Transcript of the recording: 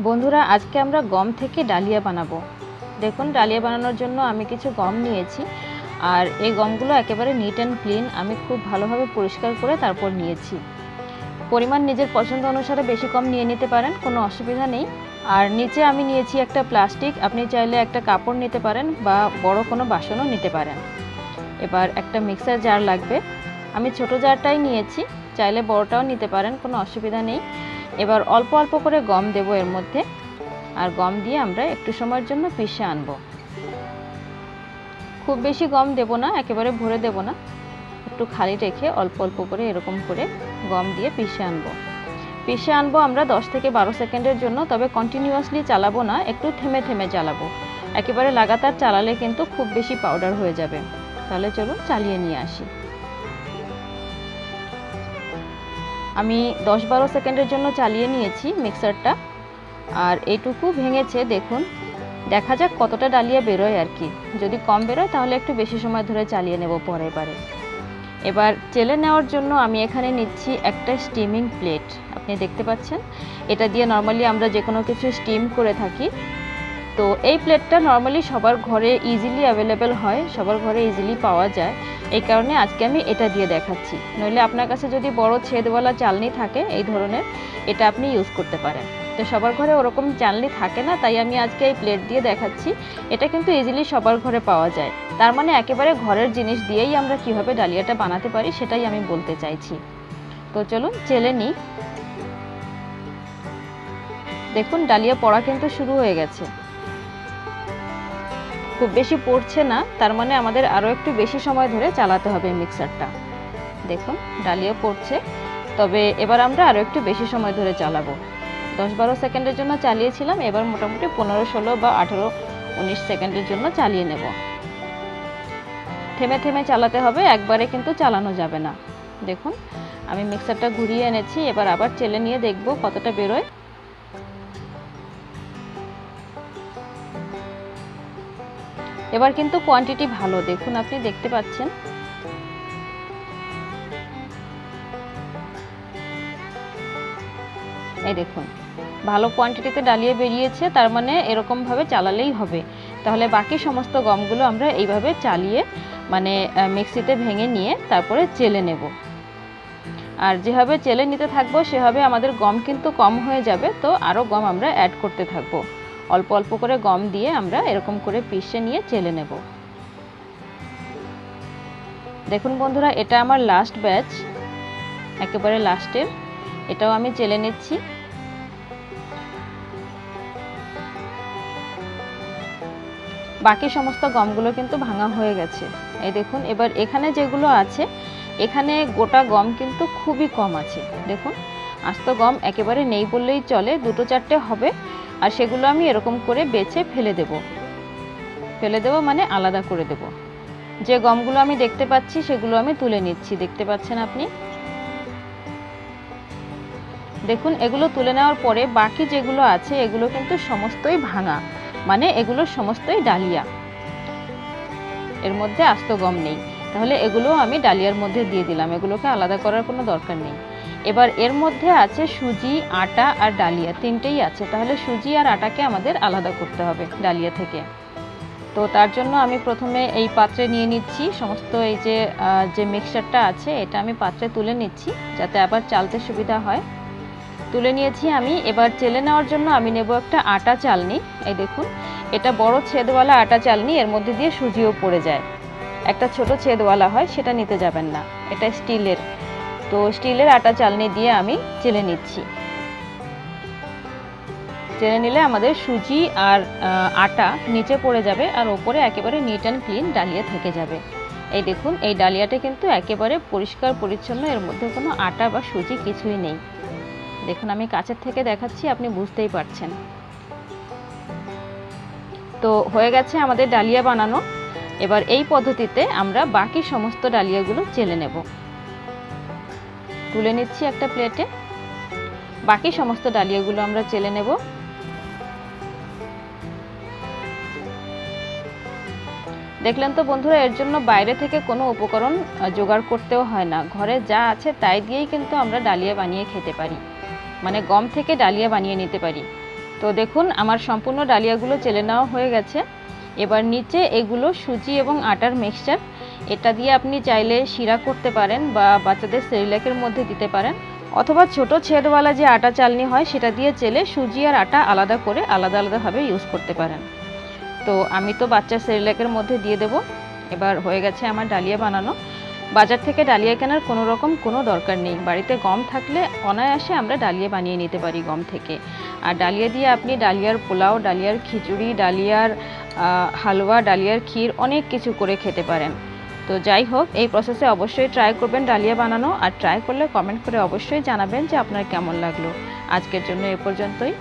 বন্ধুরা, আজকে আমরা গম থেকে ডালিয়া বানাবো। দেখুন, ডালিয়া বানানোর জন্য আমি কিছু গম নিয়েছি। আর এই গমগুলো একেবারে নিট অ্যান্ড ক্লিন আমি খুব ভালোভাবে পরিষ্কার করে তারপর নিয়েছি। পরিমাণ নিজের পছন্দ অনুসারে বেশি কম নিয়ে নিতে পারেন, কোনো অসুবিধা নেই। আর নিচে আমি নিয়েছি একটা প্লাস্টিক, আপনি চাইলে একটা কাপড় নিতে পারেন বা বড় কোনো বাসনও নিতে পারেন। এবার একটা মিক্সার জার লাগবে। আমি ছোট জারটাই নিয়েছি, চাইলে বড়টাও নিতে পারেন, কোনো অসুবিধা নেই। এবার অল্প অল্প করে গম দেবো এর মধ্যে। আর গম দিয়ে আমরা একটু সময়ের জন্য পিষে আনব। খুব বেশি গম দেব না, একেবারে ভরে দেব না। একটু খালি রেখে অল্প অল্প করে এরকম করে গম দিয়ে পিষে আনব। পিষে আনব আমরা 10 থেকে বারো সেকেন্ডের জন্য, তবে কন্টিনিউয়াসলি চালাবো না, একটু থেমে থেমে চালাবো। একেবারে লাগাতার চালালে কিন্তু খুব বেশি পাউডার হয়ে যাবে। তাহলে চলুন চালিয়ে নিয়ে আসি। আমি দশ বারো সেকেন্ডের জন্য চালিয়ে নিয়েছি মিক্সারটা। আর এইটুকু ভেঙেছে, দেখুন। দেখা যাক কতটা ডালিয়া বেরোয় আর কি। যদি কম বেরোয়, তাহলে একটু বেশি সময় ধরে চালিয়ে নেব পরের বারে। এবার চেলে নেওয়ার জন্য আমি এখানে নিচ্ছি একটা স্টিমিং প্লেট আপনি দেখতে পাচ্ছেন? এটা দিয়ে নর্মালি আমরা যে কোনো কিছু স্টিম করে থাকি। তো এই প্লেটটা নর্মালি সবার ঘরে ইজিলি অ্যাভেলেবেল হয়, সবার ঘরে ইজিলি পাওয়া যায়। এই কারণে আজকে আমি এটা দিয়ে দেখাচ্ছি। নইলে আপনার কাছে যদি বড় ছেদওয়ালা চালনি থাকে, এই ধরনের, এটা আপনি ইউজ করতে পারেন। তো সবার ঘরে ওরকম চালনি থাকে না, তাই আমি আজকে এই প্লেট দিয়ে দেখাচ্ছি। এটা কিন্তু ইজিলি সবার ঘরে পাওয়া যায়। তার মানে একেবারে ঘরের জিনিস দিয়েই আমরা কীভাবে ডালিয়াটা বানাতে পারি, সেটাই আমি বলতে চাইছি। তো চলুন, চেলে নিই। দেখুন, ডালিয়া পড়া কিন্তু শুরু হয়ে গেছে। খুব বেশি পড়ছে না, তার মানে আমাদের আরও একটু বেশি সময় ধরে চালাতে হবে মিক্সারটা দেখুন, ডালিয়া পড়ছে, তবে এবার আমরা আরও একটু বেশি সময় ধরে চালাবো। দশ বারো সেকেন্ডের জন্য চালিয়েছিলাম, এবার মোটামুটি পনেরো, ষোলো বা আঠেরো, উনিশ সেকেন্ডের জন্য চালিয়ে নেব। থেমে থেমে চালাতে হবে, একবারে কিন্তু চালানো যাবে না। দেখুন, আমি মিক্সারটা ঘুরিয়ে এনেছি, এবার আবার চেলে নিয়ে দেখব কতটা বেরোয়। এবার কিন্তু কোয়ান্টিটি ভালো, দেখুন আপনি দেখতে পাচ্ছেন। এই দেখুন, ভালো কোয়ান্টিটিতে ডালিয়ে বেরিয়েছে, তার মানে এরকমভাবে চালালেই হবে। তাহলে বাকি সমস্ত গমগুলো আমরা এইভাবে চালিয়ে মানে মিক্সিতে ভেঙে নিয়ে তারপরে চেলে নেব। আর যেভাবে চেলে নিতে থাকব, সেভাবে আমাদের গম কিন্তু কম হয়ে যাবে, তো আরও গম আমরা অ্যাড করতে থাকব। অল্প অল্প করে গম দিয়ে আমরা এরকম করে পিষে নিয়ে চেলে নেব। দেখুন বন্ধুরা, এটা আমার লাস্ট ব্যাচ একেবারে লাস্টের এটাও আমি চেলে নিচ্ছি। বাকি সমস্ত গমগুলো কিন্তু ভাঙা হয়ে গেছে। এই দেখুন, এবার এখানে যেগুলো আছে, এখানে গোটা গম কিন্তু খুবই কম আছে। দেখুন, আস্ত গম একেবারে নেই বললেই চলে, দুটো চারটে হবে। আর সেগুলো আমি এরকম করে বেছে ফেলে দেব। ফেলে দেব মানে আলাদা করে দেব। যে গমগুলো আমি দেখতে পাচ্ছি, সেগুলো আমি তুলে নিচ্ছি। দেখতে পাচ্ছেন আপনি? দেখুন, এগুলো তুলে নেওয়ার পরে বাকি যেগুলো আছে, এগুলো কিন্তু সমস্তই ভাঙা। মানে এগুলো সমস্তই ডালিয়া। এর মধ্যে আস্ত গম নেই। তাহলে এগুলো আমি ডালিয়ার মধ্যে দিয়ে দিলাম। এগুলোকে আলাদা করার কোনো দরকার নেই। এবার এর মধ্যে আছে সুজি, আটা আর ডালিয়া। তিনটেই আছে। তাহলে সুজি আর আটাকে আমাদের আলাদা করতে হবে ডালিয়া থেকে। তো তার জন্য আমি প্রথমে এই পাত্রে নিয়ে নিচ্ছি। সমস্ত এই যে যে মিক্সচারটা আছে, এটা আমি পাত্রে তুলে নিচ্ছি, যাতে আবার চালতে সুবিধা হয়। তুলে নিয়েছি আমি। এবার চেলে নেওয়ার জন্য আমি নেব একটা আটা চালনি। এই দেখুন, এটা বড় ছেদওয়ালা আটা চালনি, এর মধ্যে দিয়ে সুজিও পড়ে যায়। একটা ছোট ছেদওয়ালা হয়, সেটা নিতে যাবেন না। এটা স্টিলের। তো স্টিলের আটা চালনি দিয়ে আমি চেলে নিচ্ছি। চেলে নিলে আমাদের সুজি আর আটা নিচে পড়ে যাবে আর ওপরে একেবারে নিট অ্যান্ড ক্লিন ডালিয়া থেকে যাবে। এই দেখুন, এই ডালিয়াটা কিন্তু একেবারে পরিষ্কার পরিচ্ছন্ন, এর মধ্যে কোনো আটা বা সুজি কিছুই নেই। দেখুন, আমি কাছের থেকে দেখাচ্ছি, আপনি বুঝতেই পারছেন। তো হয়ে গেছে আমাদের ডালিয়া বানানো। এবার এই পদ্ধতিতে আমরা বাকি সমস্ত ডালিয়াগুলো চেলে নেব। তুলে নিচ্ছি একটা প্লেটে। বাকি সমস্ত ডালিয়াগুলো আমরা চেলে নেব। দেখলেন তো বন্ধুরা, এর জন্য বাইরে থেকে কোনো উপকরণ জোগাড় করতেও হয় না। ঘরে যা আছে তাই দিয়েই কিন্তু আমরা ডালিয়া বানিয়ে খেতে পারি। মানে গম থেকে ডালিয়া বানিয়ে নিতে পারি। তো দেখুন, আমার সম্পূর্ণ ডালিয়াগুলো চেলে নেওয়া হয়ে গেছে। এবার নিচে এগুলো সুজি এবং আটার মিক্সচার এটা দিয়ে আপনি চাইলে শিরা করতে পারেন বা বাচ্চাদের সেরিলাকের মধ্যে দিতে পারেন। অথবা ছোট ছেদওয়ালা যে আটা চালনি হয়, সেটা দিয়ে চেলে সুজি আর আটা আলাদা করে আলাদা আলাদাভাবে ইউজ করতে পারেন। তো আমি তো বাচ্চার সেরিলাকের মধ্যে দিয়ে দেব। এবার হয়ে গেছে আমার ডালিয়া বানানো। বাজার থেকে ডালিয়া কেনার কোনো রকম কোনো দরকার নেই। বাড়িতে গম থাকলে অনায়াসে আমরা ডালিয়া বানিয়ে নিতে পারি গম থেকে। আর ডালিয়া দিয়ে আপনি ডালিয়ার পোলাও, ডালিয়ার খিচুড়ি, ডালিয়ার হালুয়া, ডালিয়ার ক্ষীর অনেক কিছু করে খেতে পারেন। তো যাই হোক, এই প্রসেসে অবশ্যই ট্রাই করবেন ডালিয়া বানানো আর ট্রাই করলে কমেন্ট করে অবশ্যই জানাবেন যে আপনার কেমন লাগল। আজকের জন্য এ পর্যন্তই।